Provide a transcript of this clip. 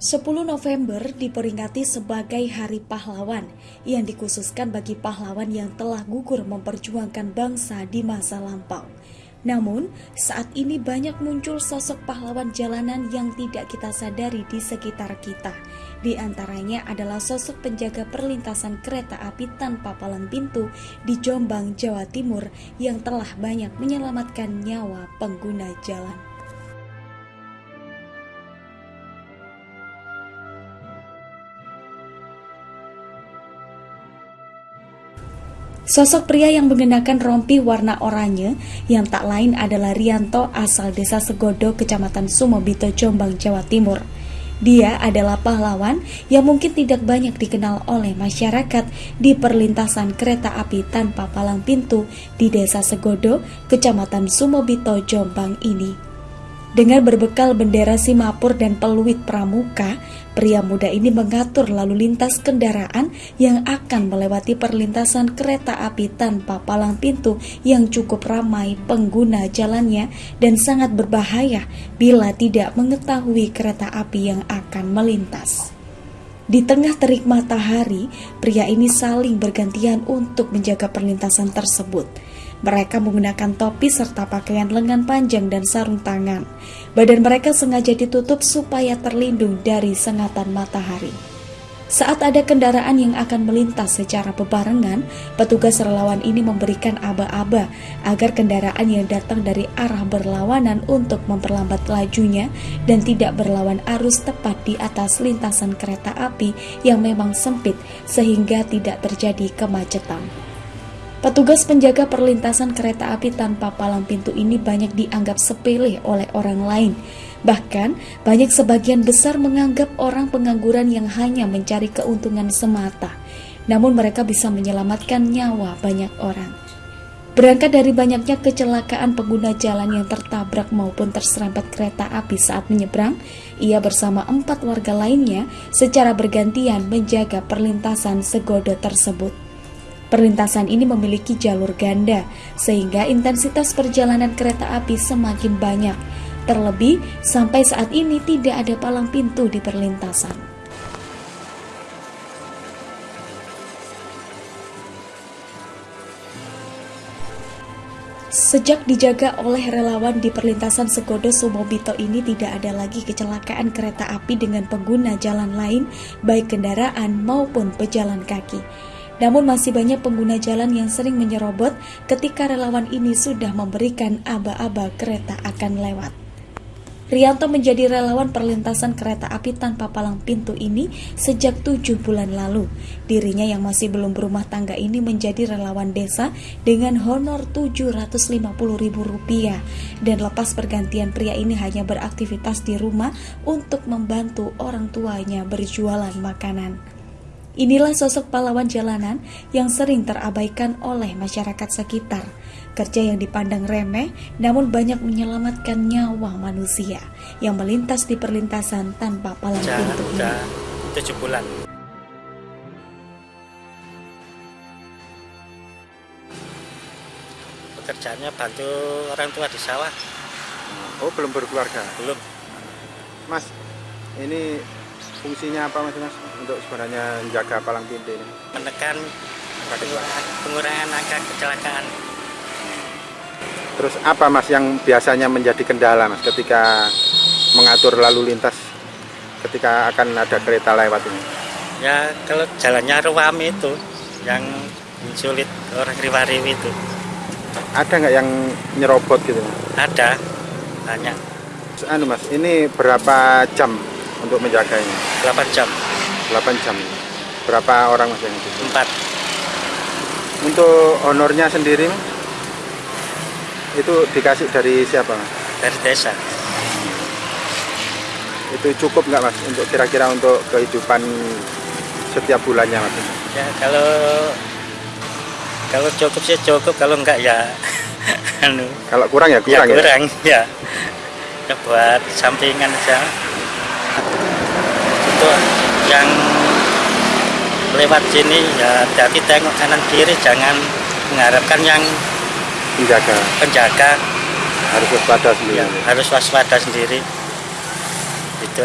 10 November diperingati sebagai Hari Pahlawan yang dikhususkan bagi pahlawan yang telah gugur memperjuangkan bangsa di masa lampau. Namun, saat ini banyak muncul sosok pahlawan jalanan yang tidak kita sadari di sekitar kita. Di antaranya adalah sosok penjaga perlintasan kereta api tanpa palang pintu di Jombang, Jawa Timur yang telah banyak menyelamatkan nyawa pengguna jalan. Sosok pria yang mengenakan rompi warna oranye yang tak lain adalah Rianto asal desa Segodo, kecamatan Sumobito, Jombang, Jawa Timur. Dia adalah pahlawan yang mungkin tidak banyak dikenal oleh masyarakat di perlintasan kereta api tanpa palang pintu di desa Segodo, kecamatan Sumobito, Jombang ini. Dengan berbekal bendera Simapur dan peluit pramuka, pria muda ini mengatur lalu lintas kendaraan yang akan melewati perlintasan kereta api tanpa palang pintu yang cukup ramai pengguna jalannya dan sangat berbahaya bila tidak mengetahui kereta api yang akan melintas. Di tengah terik matahari, pria ini saling bergantian untuk menjaga perlintasan tersebut. Mereka menggunakan topi serta pakaian lengan panjang dan sarung tangan. Badan mereka sengaja ditutup supaya terlindung dari sengatan matahari. Saat ada kendaraan yang akan melintas secara bebarengan, petugas relawan ini memberikan aba-aba agar kendaraan yang datang dari arah berlawanan untuk memperlambat lajunya dan tidak berlawan arus tepat di atas lintasan kereta api yang memang sempit sehingga tidak terjadi kemacetan. Petugas penjaga perlintasan kereta api tanpa palang pintu ini banyak dianggap sepele oleh orang lain. Bahkan, banyak sebagian besar menganggap orang pengangguran yang hanya mencari keuntungan semata. Namun mereka bisa menyelamatkan nyawa banyak orang. Berangkat dari banyaknya kecelakaan pengguna jalan yang tertabrak maupun terserempet kereta api saat menyeberang, ia bersama empat warga lainnya secara bergantian menjaga perlintasan segodo tersebut. Perlintasan ini memiliki jalur ganda, sehingga intensitas perjalanan kereta api semakin banyak. Terlebih, sampai saat ini tidak ada palang pintu di perlintasan. Sejak dijaga oleh relawan di perlintasan Segodo Sumobito ini tidak ada lagi kecelakaan kereta api dengan pengguna jalan lain, baik kendaraan maupun pejalan kaki. Namun masih banyak pengguna jalan yang sering menyerobot ketika relawan ini sudah memberikan aba-aba kereta akan lewat. Rianto menjadi relawan perlintasan kereta api tanpa palang pintu ini sejak tujuh bulan lalu. Dirinya yang masih belum berumah tangga ini menjadi relawan desa dengan honor Rp750.000 dan lepas pergantian pria ini hanya beraktivitas di rumah untuk membantu orang tuanya berjualan makanan. Inilah sosok pahlawan jalanan yang sering terabaikan oleh masyarakat sekitar. Kerja yang dipandang remeh namun banyak menyelamatkan nyawa manusia yang melintas di perlintasan tanpa palang pintu. Sudah tujuh bulan. Pekerjaannya bantu orang tua di sawah. Oh belum berkeluarga? Belum. Mas, ini fungsinya apa mas mas? Untuk sebenarnya menjaga palang pintu ini. Menekan pengurangan angka kecelakaan. Terus apa mas yang biasanya menjadi kendala mas ketika mengatur lalu lintas ketika akan ada kereta lewat ini? Ya kalau jalannya ruam itu yang sulit orang riwariwi itu. Ada nggak yang nyerobot gitu ada banyak. Anu mas ini berapa jam untuk menjaganya? 8 jam. 8 jam. Berapa orang mas yang itu? 4. Untuk honornya sendiri itu dikasih dari siapa mas? Dari desa. Itu cukup nggak mas untuk kira-kira untuk kehidupan setiap bulannya mas? Ya kalau kalau cukup sih cukup kalau enggak ya anu. Kalau kurang ya kurang ya. Kurang ya. ya. buat sampingan aja untuk yang lewat sini ya hati tengok kanan kiri jangan mengharapkan yang penjaga. penjaga. Harus waspada sendiri. Ya, harus waspada sendiri. Itu